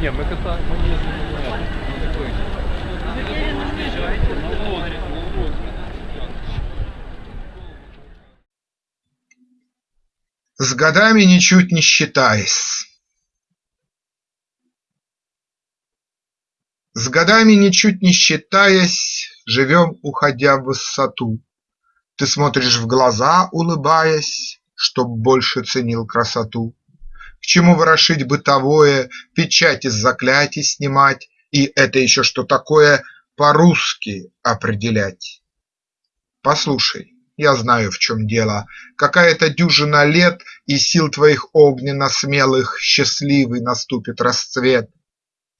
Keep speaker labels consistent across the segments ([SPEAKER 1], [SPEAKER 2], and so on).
[SPEAKER 1] Не, мы катаем, мы не. С годами ничуть не считаясь. С годами ничуть не считаясь, живем, уходя в высоту. Ты смотришь в глаза, улыбаясь, чтоб больше ценил красоту. К чему ворошить бытовое, Печать из заклятий снимать И это еще что такое По-русски определять? Послушай, я знаю, в чем дело. Какая-то дюжина лет, И сил твоих огненно-смелых Счастливый наступит расцвет.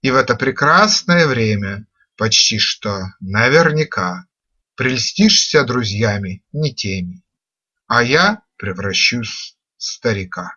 [SPEAKER 1] И в это прекрасное время Почти что наверняка Прельстишься друзьями не теми, А я превращусь в старика.